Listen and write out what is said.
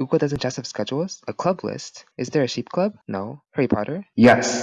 Ugo doesn't just have schedules, a club list. Is there a sheep club? No. Harry Potter? Yes.